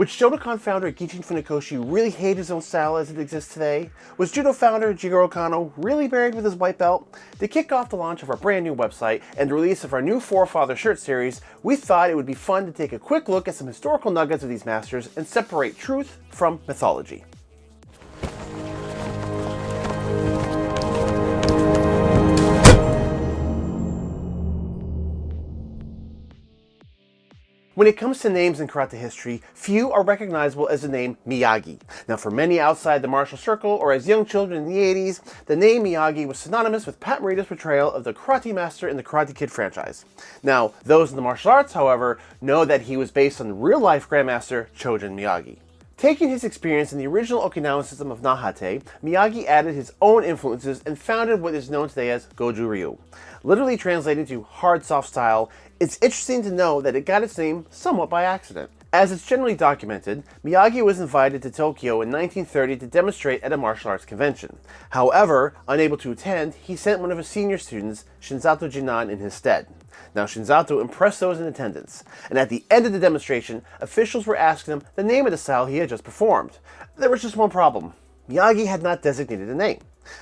Would Shotokan founder Gichin Funakoshi really hate his own style as it exists today? Was Judo founder Jigoro Kano really buried with his white belt? To kick off the launch of our brand new website and the release of our new Forefather shirt series, we thought it would be fun to take a quick look at some historical nuggets of these masters and separate truth from mythology. When it comes to names in karate history, few are recognizable as the name Miyagi. Now for many outside the martial circle or as young children in the 80s, the name Miyagi was synonymous with Pat Morita's portrayal of the karate master in the Karate Kid franchise. Now, those in the martial arts, however, know that he was based on real-life Grandmaster Chojun Miyagi. Taking his experience in the original Okinawan system of Nahate, Miyagi added his own influences and founded what is known today as Goju Ryu. Literally translated to hard soft style, it's interesting to know that it got its name somewhat by accident. As it's generally documented, Miyagi was invited to Tokyo in 1930 to demonstrate at a martial arts convention. However, unable to attend, he sent one of his senior students, Shinzato Jinan, in his stead. Now Shinzato impressed those in attendance, and at the end of the demonstration, officials were asking him the name of the style he had just performed. There was just one problem. Miyagi had not designated a name.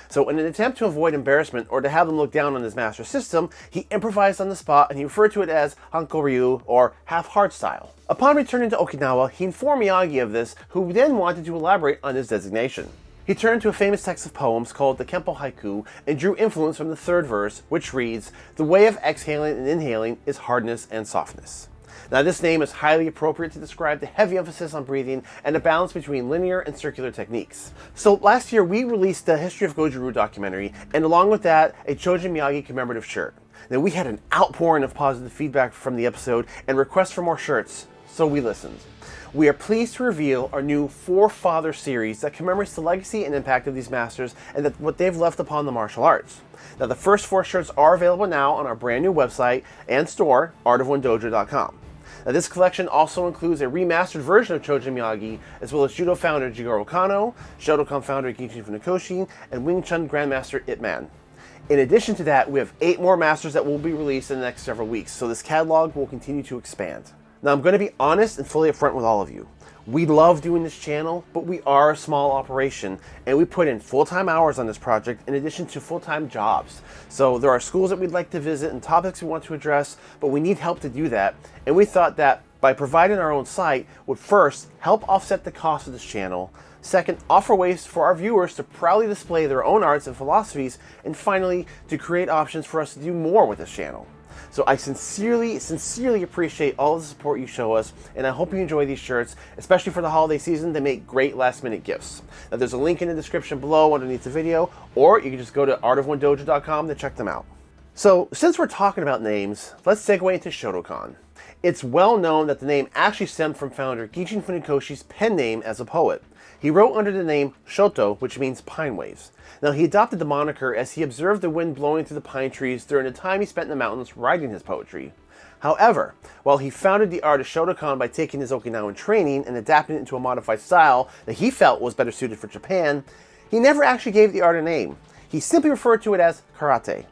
So in an attempt to avoid embarrassment or to have them look down on his master system, he improvised on the spot and he referred to it as Hanko Ryu or half-hard style. Upon returning to Okinawa, he informed Miyagi of this, who then wanted to elaborate on his designation. He turned to a famous text of poems called the Kempo Hakku and drew influence from the third verse, which reads, The way of exhaling and inhaling is hardness and softness. Now this name is highly appropriate to describe the heavy emphasis on breathing and the balance between linear and circular techniques. So last year we released the History of Goju Ryu documentary and along with that a Chojun Miyagi commemorative shirt. Now we had an outpouring of positive feedback from the episode and requests for more shirts, so we listened. We are pleased to reveal our new Forefather series that commemorates the legacy and impact of these masters and that what they've left upon the martial arts. Now the first four shirts are available now on our brand new website and store, artofonedojo.com. Now, this collection also includes a remastered version of Chojun Miyagi, as well as Judo founder Jigoro Kano, Shotokan founder Gichin Funakoshi, and Wing Chun Grandmaster Ip Man. In addition to that, we have eight more masters that will be released in the next several weeks, so this catalog will continue to expand. Now, I'm going to be honest and fully upfront with all of you. We love doing this channel, but we are a small operation and we put in full-time hours on this project in addition to full-time jobs. So there are schools that we'd like to visit and topics we want to address, but we need help to do that. And we thought that by providing our own site would first help offset the cost of this channel, second, offer ways for our viewers to proudly display their own arts and philosophies, and finally, to create options for us to do more with this channel. So I sincerely, sincerely appreciate all the support you show us, and I hope you enjoy these shirts, especially for the holiday season. They make great last minute gifts. Now there's a link in the description below underneath the video, or you can just go to artofonedojo.com to check them out. So since we're talking about names, let's segue into Shotokan. It's well known that the name actually stemmed from founder Gichin Funakoshi's pen name as a poet. He wrote under the name Shoto, which means pine waves. Now, he adopted the moniker as he observed the wind blowing through the pine trees during the time he spent in the mountains writing his poetry. However, while he founded the art of Shotokan by taking his Okinawan training and adapting it into a modified style that he felt was better suited for Japan, he never actually gave the art a name. He simply referred to it as karate.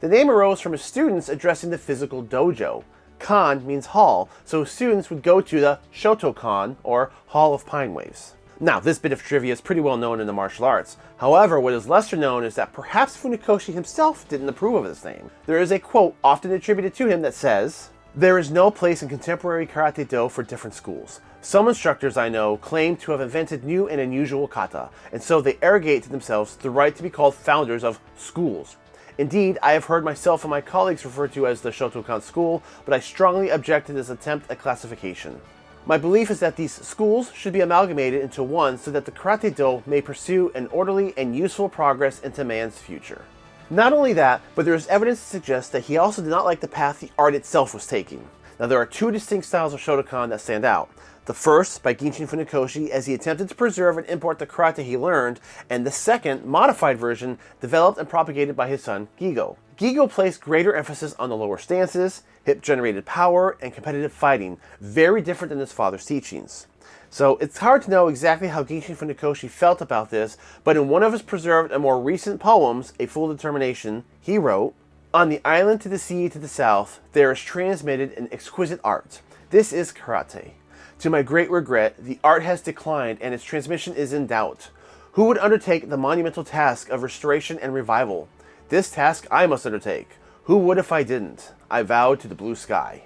The name arose from his students addressing the physical dojo. Kan means hall, so students would go to the Shotokan, or Hall of Pine Waves. Now, this bit of trivia is pretty well known in the martial arts. However, what is lesser known is that perhaps Funakoshi himself didn't approve of this name. There is a quote often attributed to him that says, There is no place in contemporary Karate-Do for different schools. Some instructors I know claim to have invented new and unusual kata, and so they arrogate to themselves the right to be called founders of schools. Indeed, I have heard myself and my colleagues referred to as the Shotokan school, but I strongly object to this attempt at classification. My belief is that these schools should be amalgamated into one so that the Karate-Do may pursue an orderly and useful progress into man's future. Not only that, but there is evidence to suggest that he also did not like the path the art itself was taking. Now there are two distinct styles of Shotokan that stand out. The first, by Gichin Funakoshi, as he attempted to preserve and import the karate he learned, and the second, modified version, developed and propagated by his son, Gigo. Gigo placed greater emphasis on the lower stances, hip-generated power, and competitive fighting, very different than his father's teachings. So it's hard to know exactly how Gichin Funakoshi felt about this, but in one of his preserved and more recent poems, A Full Determination, he wrote, On the island to the sea to the south, there is transmitted an exquisite art. This is karate. To my great regret, the art has declined and its transmission is in doubt. Who would undertake the monumental task of restoration and revival? This task I must undertake. Who would if I didn't? I vowed to the blue sky.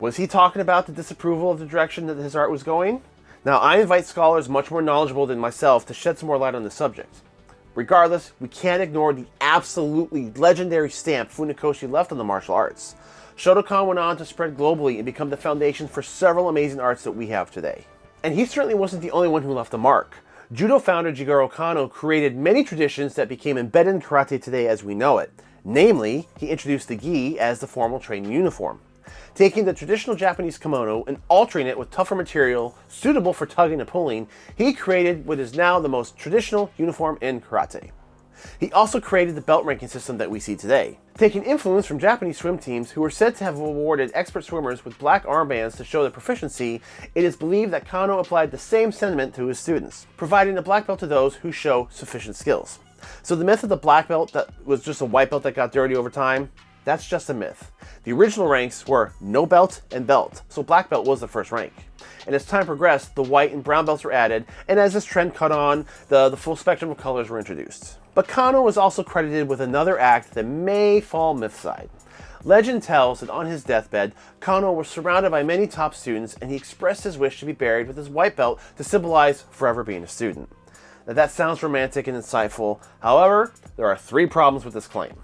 Was he talking about the disapproval of the direction that his art was going? Now, I invite scholars much more knowledgeable than myself to shed some more light on the subject. Regardless, we can't ignore the absolutely legendary stamp Funakoshi left on the martial arts. Shotokan went on to spread globally and become the foundation for several amazing arts that we have today. And he certainly wasn't the only one who left a mark. Judo founder Jigoro Kano created many traditions that became embedded in karate today as we know it. Namely, he introduced the gi as the formal training uniform taking the traditional Japanese kimono and altering it with tougher material suitable for tugging and pulling, he created what is now the most traditional uniform in karate. He also created the belt ranking system that we see today. Taking influence from Japanese swim teams who were said to have awarded expert swimmers with black armbands to show their proficiency, it is believed that Kano applied the same sentiment to his students, providing a black belt to those who show sufficient skills. So the myth of the black belt that was just a white belt that got dirty over time, that's just a myth. The original ranks were no belt and belt, so black belt was the first rank. And as time progressed, the white and brown belts were added, and as this trend caught on, the, the full spectrum of colors were introduced. But Kano was also credited with another act that may fall myth side. Legend tells that on his deathbed, Kano was surrounded by many top students and he expressed his wish to be buried with his white belt to symbolize forever being a student. Now that sounds romantic and insightful, however, there are three problems with this claim.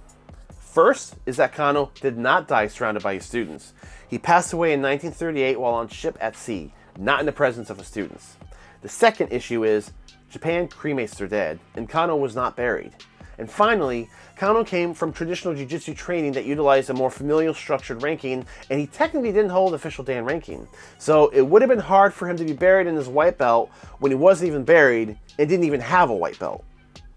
First is that Kano did not die surrounded by his students. He passed away in 1938 while on ship at sea, not in the presence of his students. The second issue is Japan cremates their dead, and Kano was not buried. And finally, Kano came from traditional jiu-jitsu training that utilized a more familial structured ranking, and he technically didn't hold official Dan ranking. So it would have been hard for him to be buried in his white belt when he wasn't even buried and didn't even have a white belt.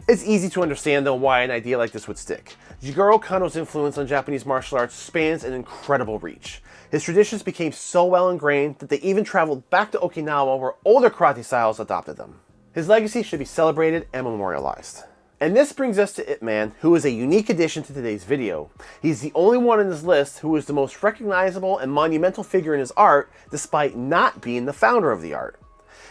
It's easy to understand though why an idea like this would stick. Jigoro Kano's influence on Japanese martial arts spans an incredible reach. His traditions became so well ingrained that they even traveled back to Okinawa where older karate styles adopted them. His legacy should be celebrated and memorialized. And this brings us to Ip Man, who is a unique addition to today's video. He's the only one in this list who is the most recognizable and monumental figure in his art, despite not being the founder of the art.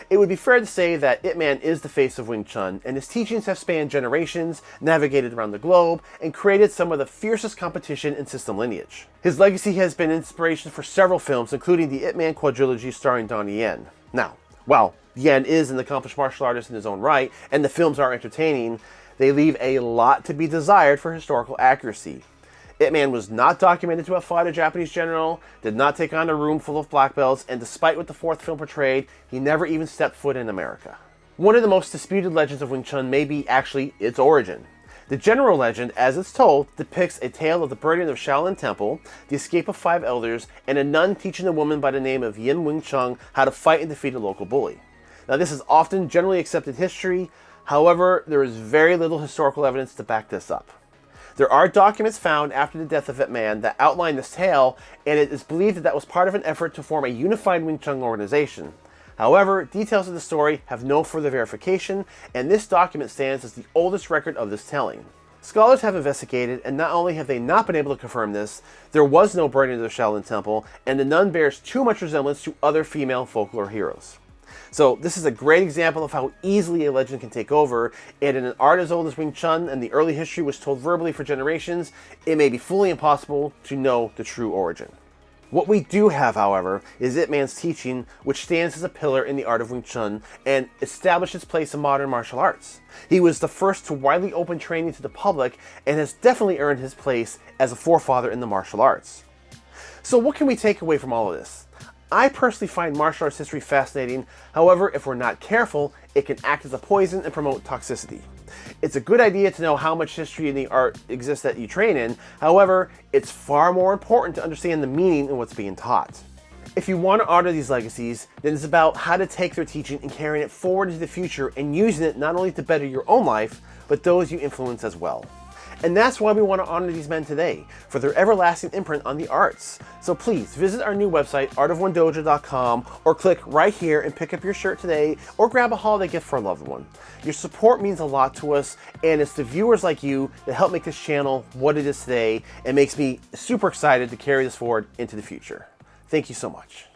It would be fair to say that Ip Man is the face of Wing Chun, and his teachings have spanned generations, navigated around the globe, and created some of the fiercest competition in system lineage. His legacy has been inspiration for several films, including the Ip Man quadrilogy starring Donnie Yen. Now, while Yen is an accomplished martial artist in his own right, and the films are entertaining, they leave a lot to be desired for historical accuracy. Ip Man was not documented to have fought a Japanese general, did not take on a room full of black belts, and despite what the fourth film portrayed, he never even stepped foot in America. One of the most disputed legends of Wing Chun may be actually its origin. The general legend, as it's told, depicts a tale of the burning of Shaolin Temple, the escape of five elders, and a nun teaching a woman by the name of Yim Wing Chun how to fight and defeat a local bully. Now this is often generally accepted history, however, there is very little historical evidence to back this up. There are documents found after the death of Ip Man that outline this tale, and it is believed that that was part of an effort to form a unified Wing Chun organization. However, details of the story have no further verification, and this document stands as the oldest record of this telling. Scholars have investigated, and not only have they not been able to confirm this, there was no burning of the Shaolin Temple, and the nun bears too much resemblance to other female folklore heroes. So this is a great example of how easily a legend can take over, and in an art as old as Wing Chun and the early history was told verbally for generations, it may be fully impossible to know the true origin. What we do have, however, is Ip Man's teaching, which stands as a pillar in the art of Wing Chun and established its place in modern martial arts. He was the first to widely open training to the public and has definitely earned his place as a forefather in the martial arts. So what can we take away from all of this? I personally find martial arts history fascinating, however, if we're not careful, it can act as a poison and promote toxicity. It's a good idea to know how much history in the art exists that you train in, however, it's far more important to understand the meaning and what's being taught. If you want to honor these legacies, then it's about how to take their teaching and carrying it forward into the future and using it not only to better your own life, but those you influence as well. And that's why we want to honor these men today, for their everlasting imprint on the arts. So please visit our new website, artofonedojo.com, or click right here and pick up your shirt today, or grab a holiday gift for a loved one. Your support means a lot to us, and it's the viewers like you that help make this channel what it is today, and makes me super excited to carry this forward into the future. Thank you so much.